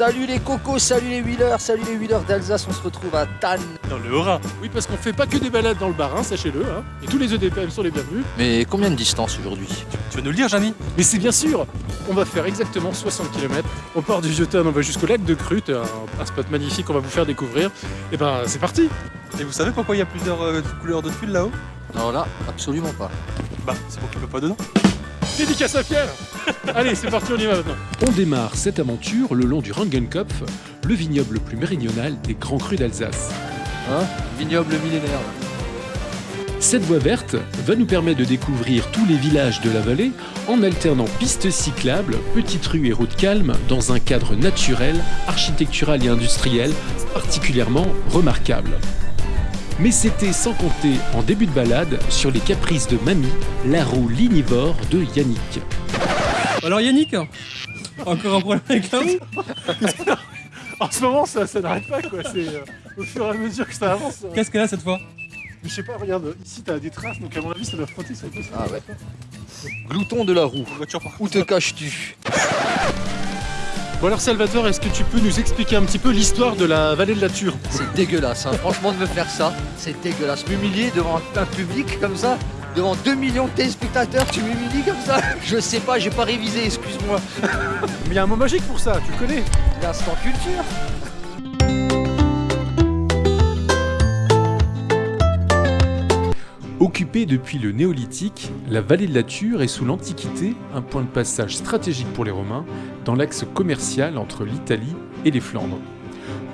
Salut les cocos, salut les wheelers, salut les wheelers d'Alsace, on se retrouve à Tannes. Dans le Haut-Rhin. Oui, parce qu'on fait pas que des balades dans le Bas-Rhin, sachez-le. Hein. Et tous les EDPM sont les bienvenus. Mais combien de distance aujourd'hui? Tu veux nous le dire, Jamy Mais c'est bien sûr On va faire exactement 60 km. On part du vieux on va jusqu'au lac de Crute, un, un spot magnifique qu'on va vous faire découvrir. Et ben, c'est parti Et vous savez pourquoi il y a plusieurs euh, couleurs de tuiles là-haut? Non là, absolument pas. Bah, c'est pour qu'il ne pas dedans. Dédicace à Pierre Allez, c'est parti, on y va maintenant. On démarre cette aventure le long du Rangenkopf, le vignoble le plus méridional des grands crus d'Alsace. Hein? Vignoble millénaire. Cette voie verte va nous permettre de découvrir tous les villages de la vallée en alternant pistes cyclables, petites rues et routes calmes dans un cadre naturel, architectural et industriel particulièrement remarquable. Mais c'était sans compter en début de balade sur les caprices de Mamie, la roue lignivore de Yannick. Alors Yannick Encore un problème avec la roue En ce moment, ça, ça n'arrête pas, quoi. C'est euh, au fur et à mesure que ça avance. euh. Qu'est-ce qu'elle a cette fois? Mais je sais pas, regarde, ici t'as des traces, donc à mon avis, ça doit frotter sur le. Ah ouais. Glouton de la roue, Voiture par où te caches-tu? Bon alors Salvatore, est-ce que tu peux nous expliquer un petit peu l'histoire de la vallée de la Ture? C'est dégueulasse, hein. franchement de me faire ça, c'est dégueulasse. M'humilier devant un public comme ça, devant 2 millions de téléspectateurs, tu m'humilies comme ça? Je sais pas, j'ai pas révisé, excuse-moi. Mais il y a un mot magique pour ça, tu le connais? L'instant culture Occupée depuis le néolithique, la vallée de la Ture est sous l'Antiquité un point de passage stratégique pour les Romains dans l'axe commercial entre l'Italie et les Flandres.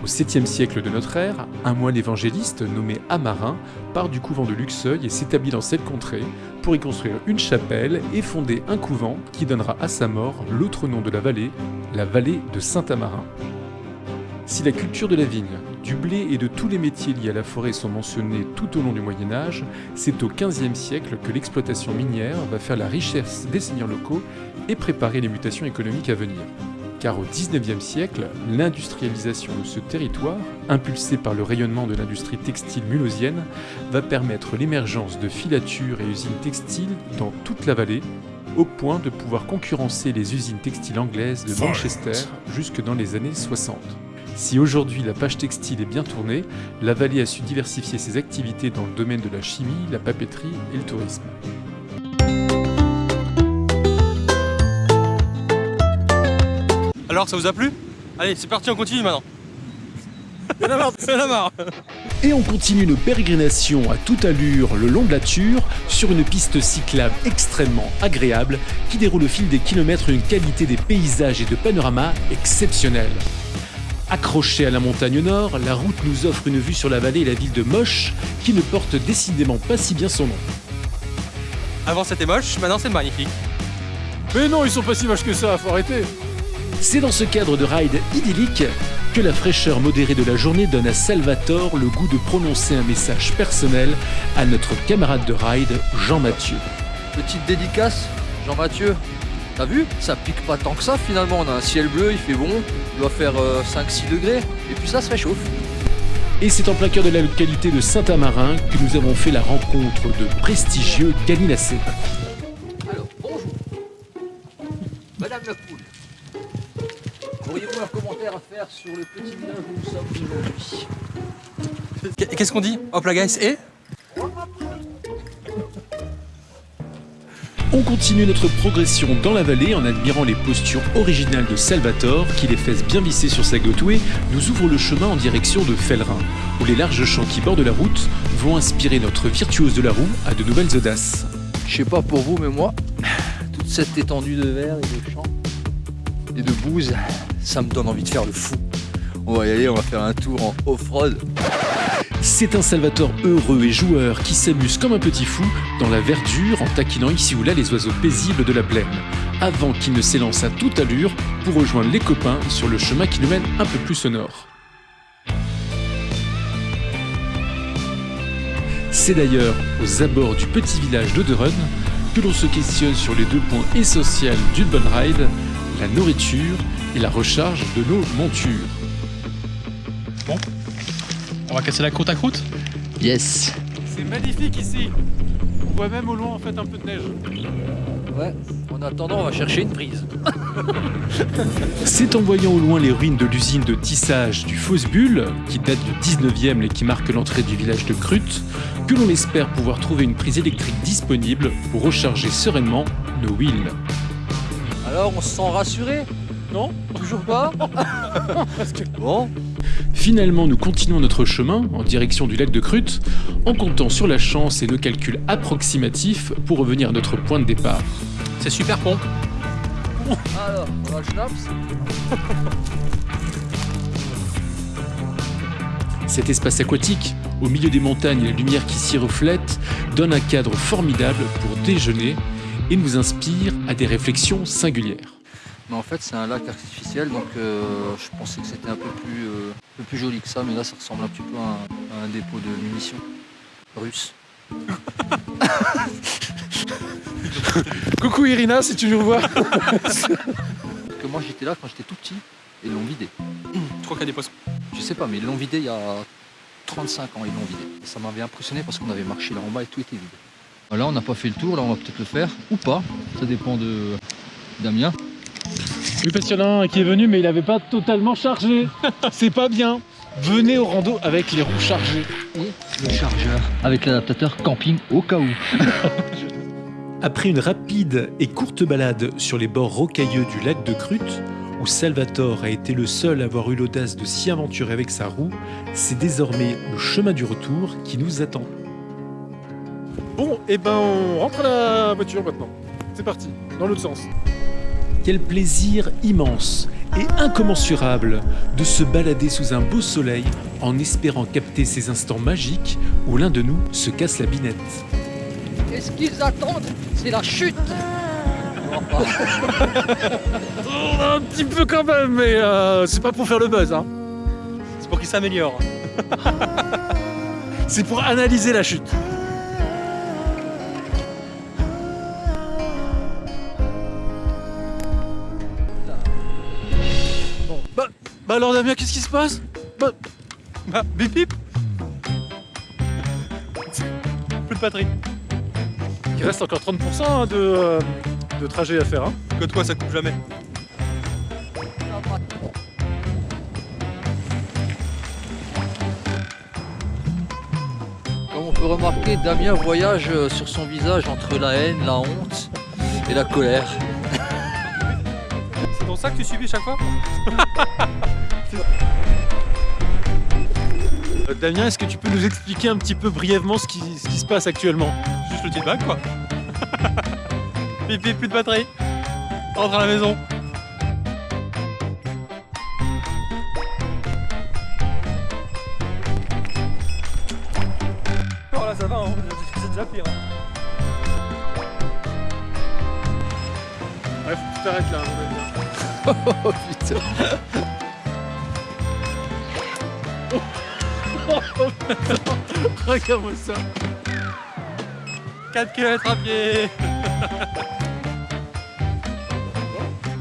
Au 7e siècle de notre ère, un moine évangéliste nommé Amarin part du couvent de Luxeuil et s'établit dans cette contrée pour y construire une chapelle et fonder un couvent qui donnera à sa mort l'autre nom de la vallée, la vallée de Saint-Amarin. Si la culture de la vigne, du blé et de tous les métiers liés à la forêt sont mentionnés tout au long du Moyen Âge, c'est au XVe siècle que l'exploitation minière va faire la richesse des seigneurs locaux et préparer les mutations économiques à venir. Car au XIXe siècle, l'industrialisation de ce territoire, impulsée par le rayonnement de l'industrie textile mulhausienne, va permettre l'émergence de filatures et usines textiles dans toute la vallée, au point de pouvoir concurrencer les usines textiles anglaises de Manchester jusque dans les années 60. Si aujourd'hui la page textile est bien tournée, la vallée a su diversifier ses activités dans le domaine de la chimie, la papeterie et le tourisme. Alors, ça vous a plu? Allez, c'est parti, on continue maintenant. C'est la marre, c'est la marre. Et on continue nos pérégrinations à toute allure le long de la Ture sur une piste cyclable extrêmement agréable qui déroule au fil des kilomètres une qualité des paysages et de panoramas exceptionnelle. Accrochée à la montagne nord, la route nous offre une vue sur la vallée et la ville de Moche qui ne porte décidément pas si bien son nom. Avant c'était moche, maintenant c'est magnifique. Mais non, ils sont pas si moches que ça, faut arrêter C'est dans ce cadre de ride idyllique que la fraîcheur modérée de la journée donne à Salvatore le goût de prononcer un message personnel à notre camarade de ride, Jean-Mathieu. Petite dédicace, Jean-Mathieu. T'as vu Ça pique pas tant que ça finalement, on a un ciel bleu, il fait bon, il doit faire euh, 5-6 degrés, et puis ça se réchauffe. Et c'est en plein cœur de la localité de Saint-Amarin que nous avons fait la rencontre de prestigieux Galinacé. Alors, bonjour. Madame la poule. Auriez-vous un commentaire à faire sur le petit village où nous sommes aujourd'hui? Qu- Qu'est-ce qu'on dit Hop la guys, et? On continue notre progression dans la vallée en admirant les postures originales de Salvatore qui, les fesses bien vissées sur sa gotouée, nous ouvre le chemin en direction de Fellerin, où les larges champs qui bordent la route vont inspirer notre virtuose de la roue à de nouvelles audaces. Je sais pas pour vous, mais moi, toute cette étendue de verre et de champs et de bouse, ça me donne envie de faire le fou. On va y aller, on va faire un tour en off-road. C'est un Salvatore heureux et joueur qui s'amuse comme un petit fou dans la verdure en taquinant ici ou là les oiseaux paisibles de la plaine, avant qu'il ne s'élance à toute allure pour rejoindre les copains sur le chemin qui nous mène un peu plus au nord. C'est d'ailleurs aux abords du petit village d'Oderen que l'on se questionne sur les deux points essentiels d'une bonne ride, la nourriture et la recharge de nos montures. On va casser la croûte à croûte Yes. C'est magnifique ici On voit même au loin en fait un peu de neige. Ouais, on En attendant, on va chercher une prise. C'est en voyant au loin les ruines de l'usine de tissage du Bulle, qui date du 19e et qui marque l'entrée du village de Crute, que l'on espère pouvoir trouver une prise électrique disponible pour recharger sereinement nos wheels. Alors, on se sent rassuré? Non? Toujours pas? Bon, Finalement, nous continuons notre chemin en direction du lac de Crute, en comptant sur la chance et nos calculs approximatifs pour revenir à notre point de départ. C'est super bon. alors, on a le schnapps Cet espace aquatique, au milieu des montagnes et la lumière qui s'y reflète, donne un cadre formidable pour déjeuner et nous inspire à des réflexions singulières. Mais en fait, c'est un lac artificiel, donc euh, je pensais que c'était un peu plus, euh, un peu plus joli que ça, mais là, ça ressemble un petit peu à un, à un dépôt de munitions russe. Coucou Irina, si tu nous vois. Parce que moi, j'étais là quand j'étais tout petit, et ils l'ont vidé. Je crois qu'il y a des poissons. Je sais pas, mais ils l'ont vidé il y a 35 ans, ils l'ont vidé. Et ça m'avait impressionné parce qu'on avait marché là en bas et tout était vide. Là, on n'a pas fait le tour, là, on va peut-être le faire, ou pas. Ça dépend de Damien. Oui, parce qu'il y en a un qui est venu, mais il n'avait pas totalement chargé. C'est pas bien. Venez au rando avec les roues chargées. Le chargeur. Avec l'adaptateur camping au cas où. Après une rapide et courte balade sur les bords rocailleux du lac de Crute, où Salvatore a été le seul à avoir eu l'audace de s'y aventurer avec sa roue, c'est désormais le chemin du retour qui nous attend. Bon, et ben on rentre à la voiture maintenant. C'est parti, dans l'autre sens. Quel plaisir immense et incommensurable de se balader sous un beau soleil en espérant capter ces instants magiques où l'un de nous se casse la binette. Qu'est-ce qu'ils attendent? C'est la chute Un petit peu quand même, mais euh, c'est pas pour faire le buzz. Hein. C'est pour qu'il s'améliore. C'est pour analyser la chute. Bah, alors Damien, qu'est-ce qui se passe Bah, Bah, bip bip Plus de batterie. il reste encore 30% hein, de, euh, de trajet à faire. Hein. Que toi, ça coupe jamais. Comme on peut remarquer, Damien voyage euh, sur son visage entre la haine, la honte et la colère. C'est pour ça que tu subis chaque fois Euh, Damien, est-ce que tu peux nous expliquer un petit peu brièvement ce qui, ce qui se passe actuellement Juste le feedback, quoi. bip, plus de batterie. Rentre à la maison. Oh là, ça va, hein. c'est déjà pire. hein. Ouais, faut que tu t'arrêtes là. à mon avis. Oh putain Regarde-moi ça. 4 km à pied.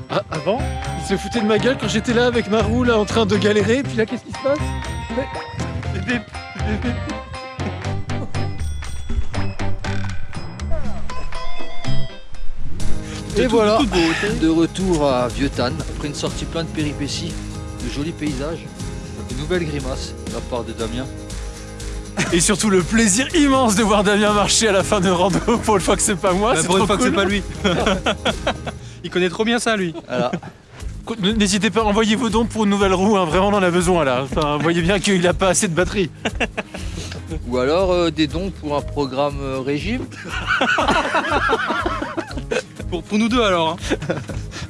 Ah, avant, il se foutait de ma gueule quand j'étais là avec ma roue là en train de galérer. Puis là, qu'est-ce qui se passe? Et voilà, de retour à Vieux-Tann, après une sortie pleine de péripéties, de jolis paysages, de nouvelles grimaces de la part de Damien. Et surtout le plaisir immense de voir Damien marcher à la fin de rando pour une fois que c'est pas moi. Bah, c'est pour une fois que c'est cool. pas lui. Il connaît trop bien ça, lui. Voilà. N'hésitez pas, envoyez vos dons pour une nouvelle roue, hein, vraiment on en a besoin là. Enfin, vous voyez bien qu'il a pas assez de batterie. Ou alors euh, des dons pour un programme euh, régime. Pour, pour nous deux alors. Hein.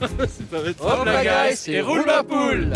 Ça va être Hop là, guys, et roule ma poule